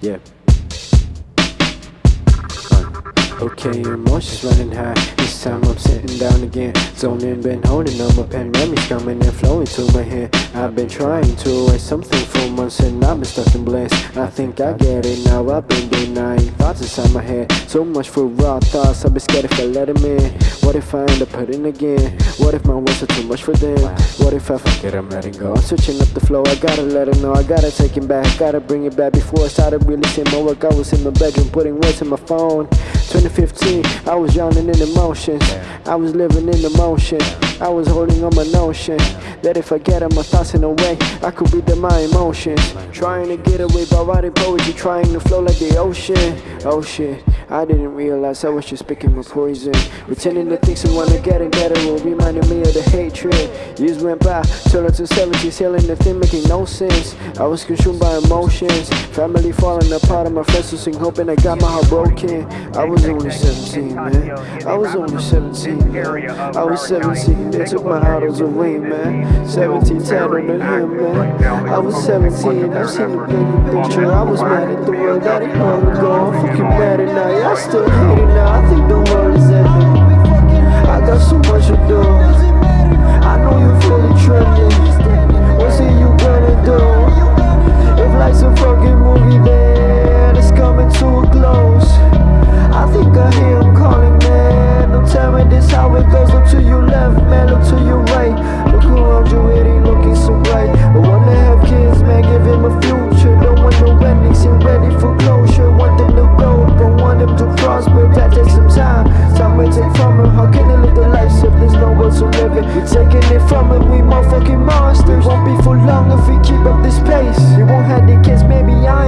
Yeah. Okay, emotions running high. This time I'm sitting down again. Zoning, been holding on my pen. Coming and flowing to my head. I've been trying to write something for months and I've been stuck in bliss. I think I get it now. I've been denying thoughts inside my head. So much for raw thoughts. I've been scared if I let them in. What if I end up hurting again? What if my words are too much for them? What if I forget I'm letting go? I'm switching up the flow. I gotta let it know. I gotta take it back. Gotta bring it back before I started releasing my work. I was in my bedroom putting words in my phone. 2015, I was drowning in emotions. I was living in emotion. I was holding on my notion that if I get my thoughts in a way, I could read them my emotions. Trying to get away by writing poetry, trying to flow like the ocean. Oh shit, I didn't realize I was just picking my poison. Pretending to think someone to get it better reminding me of the hatred. Years went by, till I to 70s, healing the thing making no sense. I was consumed by emotions, family falling apart, and my friends losing hope, and I got my heart broken. I was only 17, man. I was only 17, man. I was 17, they took my idols away, man. 17, tatted on him, man. I was 17, I've seen the bigger picture. I was mad at the world that it long ago. Now, yeah, I still hate it now. I think the world is ending. I got so much performing, we motherfucking monsters. Won't be for long if we keep up this pace. We won't have the kids, maybe I'm